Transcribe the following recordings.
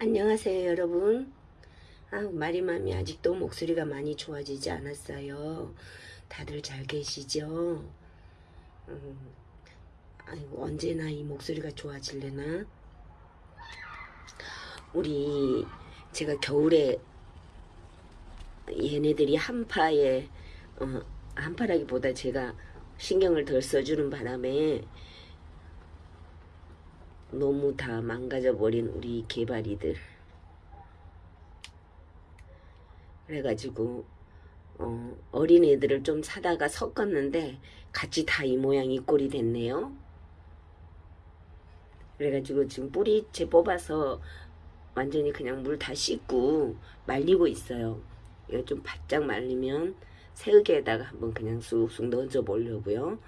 안녕하세요 여러분. 아 마리맘이 아직도 목소리가 많이 좋아지지 않았어요. 다들 잘 계시죠? 음, 아이고 언제나 이 목소리가 좋아질래나? 우리 제가 겨울에 얘네들이 한파에 어, 한파라기보다 제가 신경을 덜 써주는 바람에 너무 다 망가져버린 우리 개발이들. 그래가지고 어, 어린 애들을 좀 사다가 섞었는데 같이 다 이 모양 이 꼴이 됐네요. 그래가지고 지금 뿌리채 뽑아서 완전히 그냥 물 다 씻고 말리고 있어요. 이거 좀 바짝 말리면 새우개에다가 한번 그냥 쑥쑥 넣어줘 보려고요.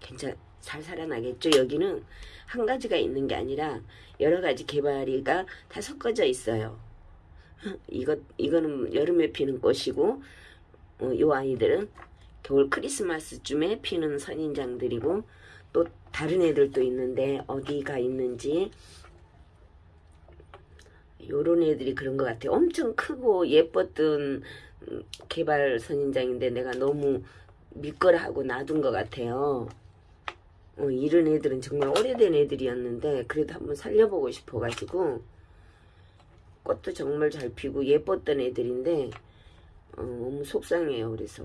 괜찮 잘 살아나겠죠? 여기는 한 가지가 있는 게 아니라 여러 가지 개발이가 다 섞어져 있어요. 이거 이거는 여름에 피는 꽃이고 어, 요 아이들은 겨울 크리스마스쯤에 피는 선인장들이고 또 다른 애들도 있는데 어디가 있는지. 요런 애들이 그런 것 같아요. 엄청 크고 예뻤던 개발 선인장인데 내가 너무 믿거라 하고 놔둔 것 같아요 어, 이런 애들은 정말 오래된 애들이었는데 그래도 한번 살려보고 싶어가지고 꽃도 정말 잘 피고 예뻤던 애들인데 어, 너무 속상해요. 그래서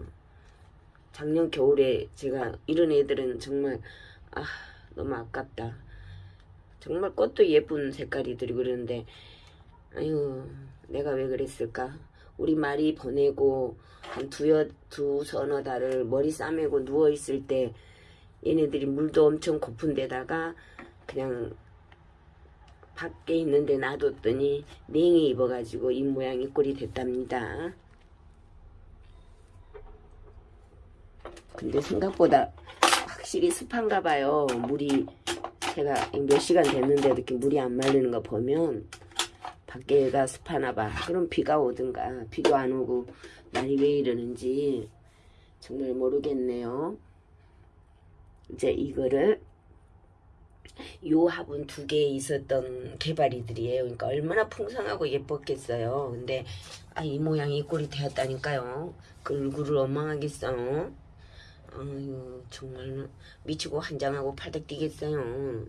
작년 겨울에 제가 이런 애들은 정말 아 너무 아깝다. 정말 꽃도 예쁜 색깔이들이 그러는데 아유 내가 왜 그랬을까? 우리 말이 보내고 한 두여 두 서너 달을 머리 싸매고 누워있을 때 얘네들이 물도 엄청 고픈 데다가 그냥 밖에 있는데 놔뒀더니 냉이 입어가지고 이 모양이 꼴이 됐답니다. 근데 생각보다 확실히 습한가 봐요. 물이 제가 몇 시간 됐는데 이렇게 물이 안 말리는 거 보면 밖에가 습하나 봐. 그럼 비가 오든가 비도 안 오고 날이 왜 이러는지 정말 모르겠네요. 이제 이거를 요 화분 두 개 있었던 개발이들이에요. 그러니까 얼마나 풍성하고 예뻤겠어요. 근데 아, 이 모양이 이 꼴이 되었다니까요. 그 얼굴을 원망하겠어. 아유 정말 미치고 한장하고 팔닥 뛰겠어요.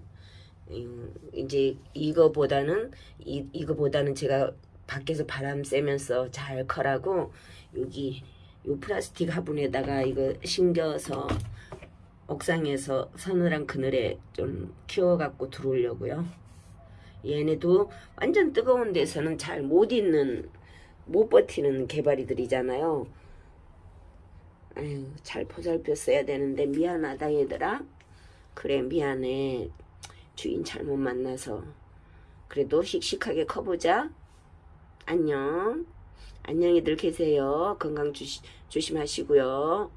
이제 이거보다는 이, 이거보다는 제가 밖에서 바람 쐬면서 잘 커라고 여기 요 플라스틱 화분에다가 이거 심겨서 옥상에서 서늘한 그늘에 좀 키워갖고 들어오려고요. 얘네도 완전 뜨거운 데서는 잘 못 있는 못 버티는 개발이들이잖아요. 아유 잘 보살펴 써야 되는데 미안하다 얘들아. 그래 미안해. 주인 잘못 만나서. 그래도 씩씩하게 커보자. 안녕. 안녕히들 계세요. 건강 조시, 조심하시고요.